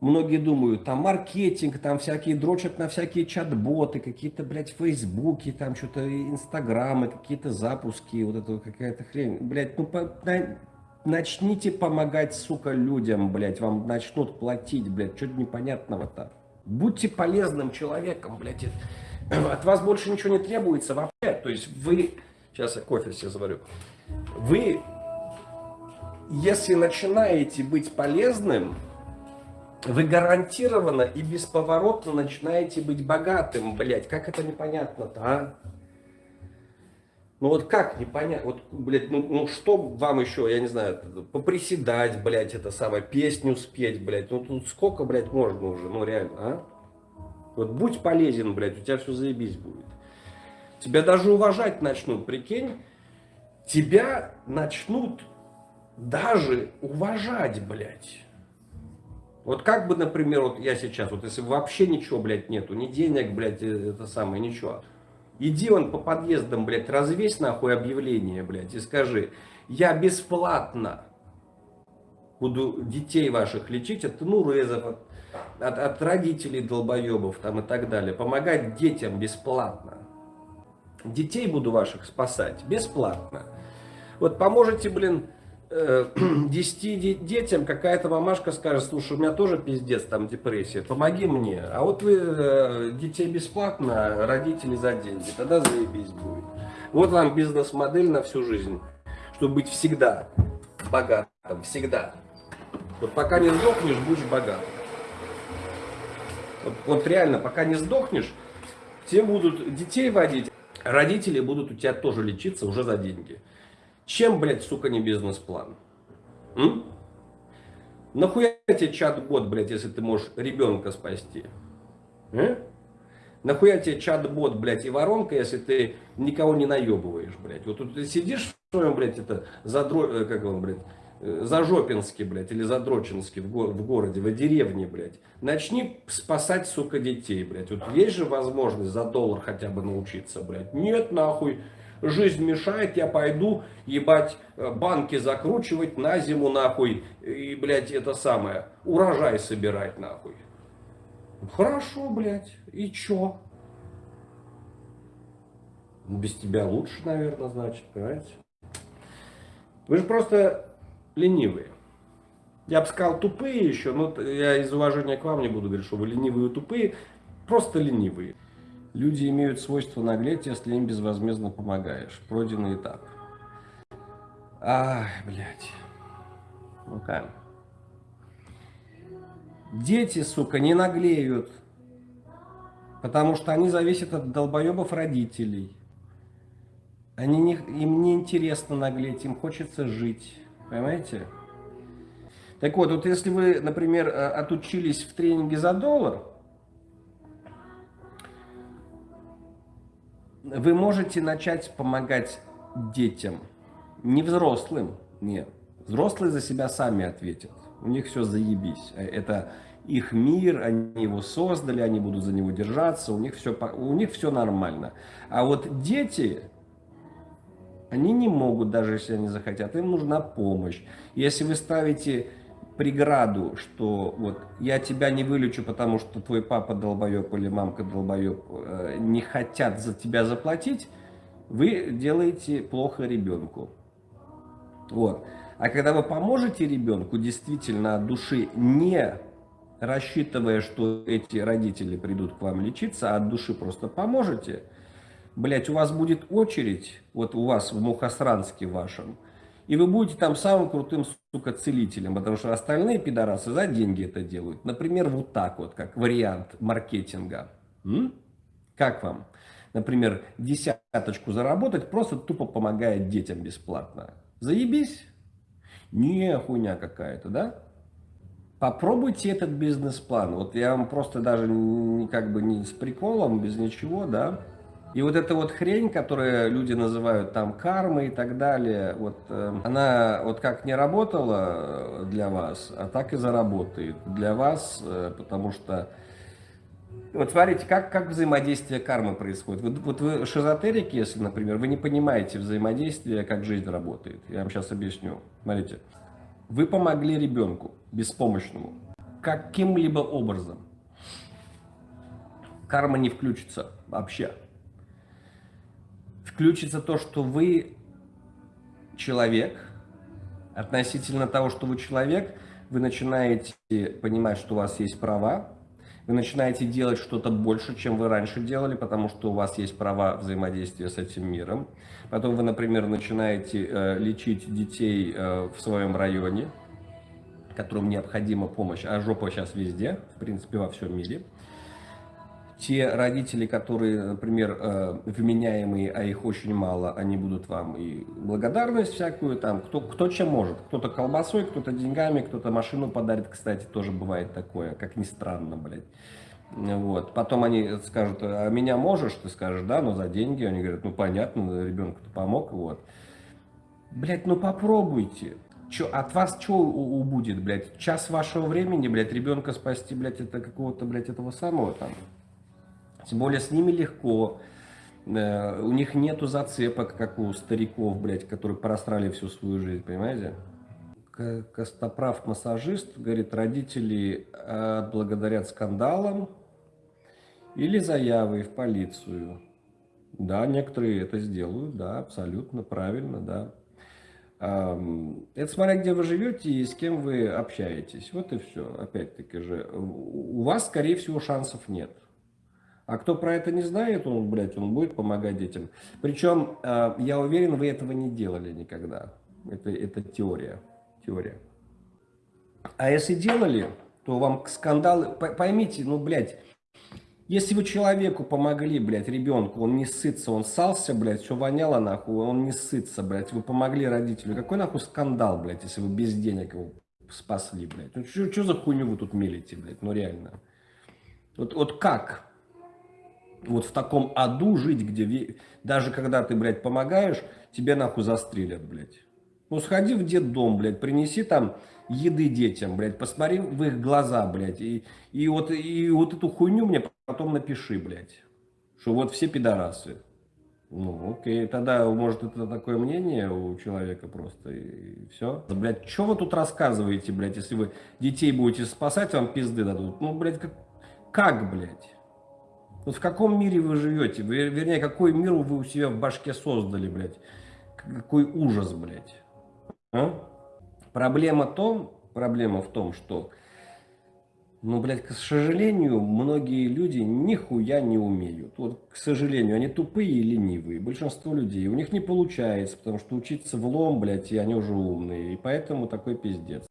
Многие думают, там маркетинг, там всякие дрочат на всякие чат-боты, какие-то, блядь, фейсбуки, там что-то инстаграмы, какие-то запуски, вот это какая-то хрень. Блядь, ну по, на, начните помогать, сука, людям, блядь, вам начнут платить, блядь, что-то непонятного-то. Будьте полезным человеком, блядь. От вас больше ничего не требуется вообще. То есть вы... Сейчас я кофе себе заварю. Вы, если начинаете быть полезным, вы гарантированно и бесповоротно начинаете быть богатым, блядь. Как это непонятно-то, а? Ну вот как непонятно, вот, блядь, ну, ну что вам еще, я не знаю, поприседать, блядь, это самое, песню спеть, блядь, ну тут сколько, блядь, можно уже, ну реально, а? Вот будь полезен, блядь, у тебя все заебись будет. Тебя даже уважать начнут, прикинь, тебя начнут даже уважать, блядь. Вот как бы, например, вот я сейчас, вот если вообще ничего, блядь, нету, ни денег, блядь, э, это самое, ничего. Иди он по подъездам, блядь, развесь нахуй объявление, блядь, и скажи, я бесплатно буду детей ваших лечить от тнурезов, от, от, от родителей долбоебов там и так далее. Помогать детям бесплатно. Детей буду ваших спасать бесплатно. Вот поможете, блин, 10 э, детям какая-то мамашка скажет, слушай, у меня тоже пиздец, там депрессия, помоги мне. А вот вы э, детей бесплатно, родители за деньги, тогда заебись будет. Вот вам бизнес-модель на всю жизнь, чтобы быть всегда богатым, всегда. Вот пока не сдохнешь, будешь богатым. Вот, вот реально, пока не сдохнешь, те будут детей водить, родители будут у тебя тоже лечиться уже за деньги. Чем, блядь, сука, не бизнес-план? Нахуя тебе чат-бот, блядь, если ты можешь ребенка спасти? А? Нахуя тебе чат-бот, блядь, и воронка, если ты никого не наебываешь, блядь? Вот тут ты сидишь в своем, блядь, это, задро... Э, как он, блядь, э, Зажопинске, блядь, или Задрочинске в, го в городе, в деревне, блядь. Начни спасать, сука, детей, блядь. Вот есть же возможность за доллар хотя бы научиться, блядь. Нет, нахуй жизнь мешает, я пойду, ебать, э, банки закручивать на зиму, нахуй, и, блядь, это самое, урожай собирать, нахуй. Хорошо, блядь, и чё? Без тебя лучше, наверное, значит, понимаете? Вы же просто ленивые. Я бы сказал тупые еще, но я из уважения к вам не буду говорить, что вы ленивые и тупые, просто ленивые. Люди имеют свойство наглеть, если им безвозмездно помогаешь. Пройденный этап. Ах, блядь. Ну-ка. Дети, сука, не наглеют. Потому что они зависят от долбоебов родителей. Они не, им не интересно наглеть, им хочется жить. Понимаете? Так вот, вот если вы, например, э, отучились в тренинге за доллар, вы можете начать помогать детям, не взрослым, нет. Взрослые за себя сами ответят, у них все заебись. Это их мир, они его создали, они будут за него держаться, у них все, у них все нормально. А вот дети, они не могут, даже если они захотят, им нужна помощь. Если вы ставите преграду, что вот я тебя не вылечу, потому что твой папа долбоеб или мамка долбоеб э, не хотят за тебя заплатить, вы делаете плохо ребенку. Вот. А когда вы поможете ребенку действительно от души, не рассчитывая, что эти родители придут к вам лечиться, а от души просто поможете, блять, у вас будет очередь, вот у вас в Мухосранске вашем, и вы будете там самым крутым, сука, целителем, потому что остальные пидорасы за деньги это делают. Например, вот так вот, как вариант маркетинга. М? Как вам? Например, десяточку заработать, просто тупо помогая детям бесплатно. Заебись? Не хуйня какая-то, да? Попробуйте этот бизнес-план. Вот я вам просто даже как бы не с приколом, без ничего, да, и вот эта вот хрень, которую люди называют там кармой и так далее, вот э, она вот как не работала для вас, а так и заработает для вас, э, потому что вот смотрите, как, как взаимодействие кармы происходит. Вот, вот вы шизотерики, если, например, вы не понимаете взаимодействие, как жизнь работает. Я вам сейчас объясню. Смотрите, вы помогли ребенку беспомощному. каким-либо образом карма не включится вообще. Включится то, что вы человек, относительно того, что вы человек, вы начинаете понимать, что у вас есть права, вы начинаете делать что-то больше, чем вы раньше делали, потому что у вас есть права взаимодействия с этим миром. Потом вы, например, начинаете э, лечить детей э, в своем районе, которым необходима помощь, а жопа сейчас везде, в принципе, во всем мире. Те родители, которые, например, э, вменяемые, а их очень мало, они будут вам и благодарность всякую, там, кто, кто чем может. Кто-то колбасой, кто-то деньгами, кто-то машину подарит, кстати, тоже бывает такое, как ни странно, блядь. Вот. Потом они скажут, а меня можешь? Ты скажешь, да, но за деньги. Они говорят, ну понятно, ребенку-то помог, вот. Блядь, ну попробуйте. Чё, от вас что убудет, блядь? Час вашего времени, блядь, ребенка спасти, блядь, это какого-то, блядь, этого самого там. Тем более с ними легко. Э, у них нету зацепок, как у стариков, блядь, которые просрали всю свою жизнь, понимаете? Костоправ-массажист говорит, родители отблагодарят скандалам или заявой в полицию. Да, некоторые это сделают, да, абсолютно правильно, да. Это смотря где вы живете и с кем вы общаетесь. Вот и все. Опять-таки же, у вас, скорее всего, шансов нет. А кто про это не знает, он, блядь, он будет помогать детям. Причем, а, я уверен, вы этого не делали никогда. Это, это теория. Теория. А если делали, то вам скандалы... Поймите, ну, блядь, если вы человеку помогли, блядь, ребенку, он не сытся, он сался, блядь, все воняло, нахуй, он не сытся, блядь, вы помогли родителю. Какой, нахуй, скандал, блядь, если вы без денег его спасли, блядь? Ну, что за хуйню вы тут мелите, блядь, ну, реально. Вот, вот как? Вот в таком аду жить, где даже когда ты, блядь, помогаешь, тебе нахуй застрелят, блядь. Ну, сходи в детдом, блядь, принеси там еды детям, блядь, посмотри в их глаза, блядь, и, и, вот, и вот эту хуйню мне потом напиши, блядь, что вот все пидорасы. Ну, окей, тогда, может, это такое мнение у человека просто, и все. Да, блядь, что вы тут рассказываете, блядь, если вы детей будете спасать, вам пизды дадут? Ну, блядь, как, как блядь? Вот в каком мире вы живете? Вы, вернее, какой мир вы у себя в башке создали, блядь? Какой ужас, блядь. А? Проблема, том, проблема в том, что, ну, блядь, к сожалению, многие люди нихуя не умеют. Вот, к сожалению, они тупые и ленивые. Большинство людей. У них не получается, потому что учиться в лом, блядь, и они уже умные. И поэтому такой пиздец.